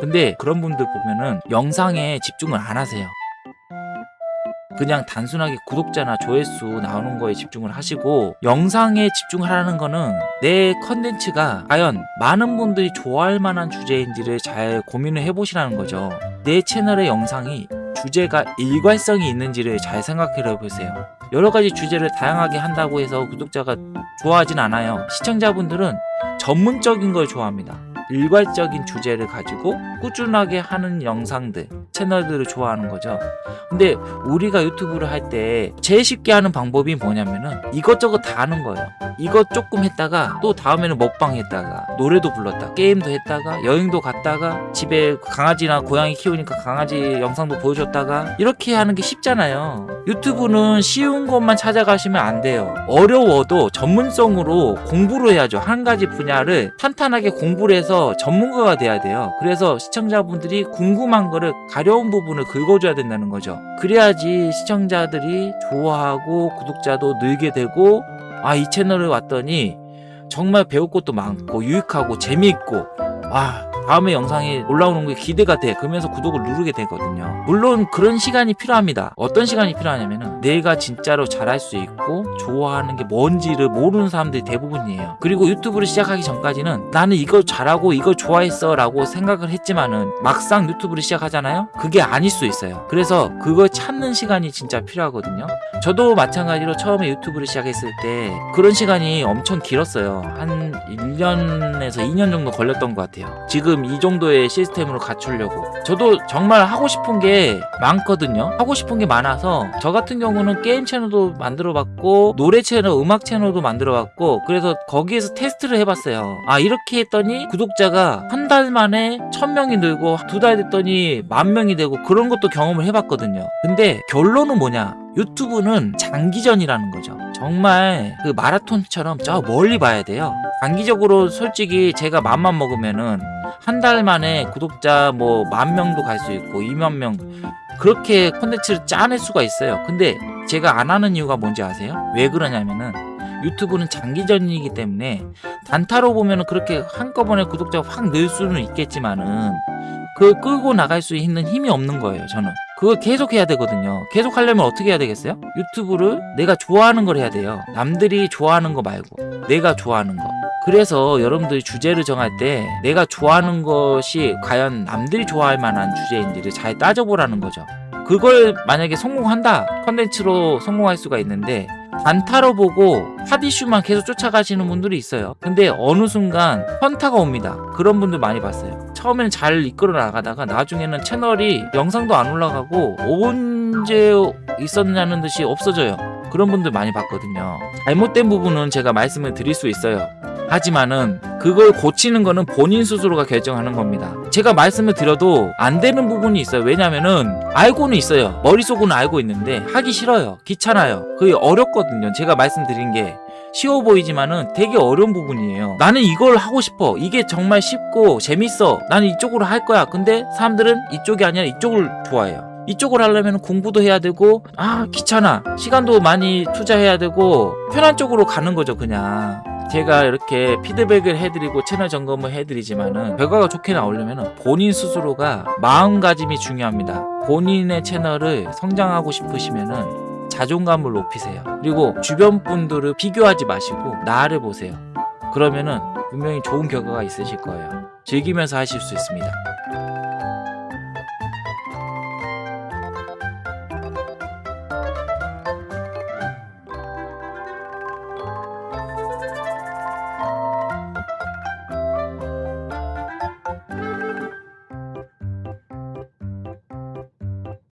근데 그런 분들 보면은 영상에 집중을 안 하세요. 그냥 단순하게 구독자나 조회수 나오는 거에 집중을 하시고 영상에 집중을 하라는 거는 내 컨텐츠가 과연 많은 분들이 좋아할 만한 주제인지를 잘 고민을 해보시라는 거죠. 내 채널의 영상이 주제가 일관성이 있는지를 잘 생각해 보세요. 여러 가지 주제를 다양하게 한다고 해서 구독자가 좋아하진 않아요. 시청자분들은 전문적인 걸 좋아합니다. 일괄적인 주제를 가지고 꾸준하게 하는 영상들, 채널들을 좋아하는 거죠. 근데 우리가 유튜브를 할 때 제일 쉽게 하는 방법이 뭐냐면은 이것저것 다 하는 거예요. 이것 조금 했다가 또 다음에는 먹방 했다가 노래도 불렀다 게임도 했다가 여행도 갔다가 집에 강아지나 고양이 키우니까 강아지 영상도 보여줬다가 이렇게 하는 게 쉽잖아요. 유튜브는 쉬운 것만 찾아가시면 안 돼요. 어려워도 전문성으로 공부를 해야죠. 한 가지 분야를 탄탄하게 공부를 해서 전문가가 돼야 돼요. 그래서 시청자분들이 궁금한 거를 가려운 부분을 긁어줘야 된다는 거죠. 그래야지 시청자들이 좋아하고 구독자도 늘게 되고 아 이 채널에 왔더니 정말 배울 것도 많고 유익하고 재미있고 아 다음에 영상이 올라오는 게 기대가 돼 그러면서 구독을 누르게 되거든요. 물론 그런 시간이 필요합니다. 어떤 시간이 필요하냐면은 내가 진짜로 잘할 수 있고 좋아하는 게 뭔지를 모르는 사람들이 대부분이에요. 그리고 유튜브를 시작하기 전까지는 나는 이걸 잘하고 이걸 좋아했어 라고 생각을 했지만은 막상 유튜브를 시작하잖아요? 그게 아닐 수 있어요. 그래서 그걸 찾는 시간이 진짜 필요하거든요. 저도 마찬가지로 처음에 유튜브를 시작했을 때 그런 시간이 엄청 길었어요. 한 1년에서 2년 정도 걸렸던 것 같아요. 지금 이 정도의 시스템으로 갖추려고. 저도 정말 하고 싶은 게 많거든요. 하고 싶은 게 많아서 저 같은 경우는 게임 채널도 만들어 봤고 노래 채널 음악 채널도 만들어 봤고 그래서 거기에서 테스트를 해봤어요. 아 이렇게 했더니 구독자가 한 달 만에 천 명이 늘고 두 달 됐더니 만 명이 되고 그런 것도 경험을 해봤거든요. 근데 결론은 뭐냐? 유튜브는 장기전이라는 거죠 정말 그 마라톤처럼 저 멀리 봐야 돼요. 단기적으로 솔직히 제가 맘만 먹으면은 한 달 만에 구독자 뭐 만 명도 갈 수 있고 2만 명 그렇게 콘텐츠를 짜낼 수가 있어요. 근데 제가 안 하는 이유가 뭔지 아세요? 왜 그러냐면은 유튜브는 장기전이기 때문에 단타로 보면은 그렇게 한꺼번에 구독자가 확 늘 수는 있겠지만은 그걸 끌고 나갈 수 있는 힘이 없는 거예요 저는 그걸 계속 해야 되거든요. 계속 하려면 어떻게 해야 되겠어요? 유튜브를 내가 좋아하는 걸 해야 돼요. 남들이 좋아하는 거 말고 내가 좋아하는 거. 그래서 여러분들이 주제를 정할 때 내가 좋아하는 것이 과연 남들이 좋아할 만한 주제인지를 잘 따져보라는 거죠. 그걸 만약에 성공한다 컨텐츠로 성공할 수가 있는데 단타로 보고 핫 이슈만 계속 쫓아가시는 분들이 있어요. 근데 어느 순간 현타가 옵니다. 그런 분들 많이 봤어요 처음에는 잘 이끌어 나가다가 나중에는 채널이 영상도 안 올라가고 언제 있었냐는 듯이 없어져요. 그런 분들 많이 봤거든요. 잘못된 부분은 제가 말씀을 드릴 수 있어요 하지만은 그걸 고치는 거는 본인 스스로가 결정하는 겁니다. 제가 말씀을 드려도 안 되는 부분이 있어요. 왜냐면은 알고는 있어요. 머릿속으로는 알고 있는데 하기 싫어요. 귀찮아요. 그게 어렵거든요. 제가 말씀드린 게 쉬워 보이지만은 되게 어려운 부분이에요. 나는 이걸 하고 싶어. 이게 정말 쉽고 재밌어. 나는 이쪽으로 할 거야. 근데 사람들은 이쪽이 아니라 이쪽을 좋아해요. 이쪽을 하려면 공부도 해야 되고 아 귀찮아. 시간도 많이 투자해야 되고 편한 쪽으로 가는 거죠 그냥 제가 이렇게 피드백을 해드리고 채널 점검을 해드리지만은 결과가 좋게 나오려면 본인 스스로가 마음가짐이 중요합니다. 본인의 채널을 성장하고 싶으시면은 자존감을 높이세요. 그리고 주변 분들을 비교하지 마시고 나를 보세요. 그러면은 분명히 좋은 결과가 있으실 거예요. 즐기면서 하실 수 있습니다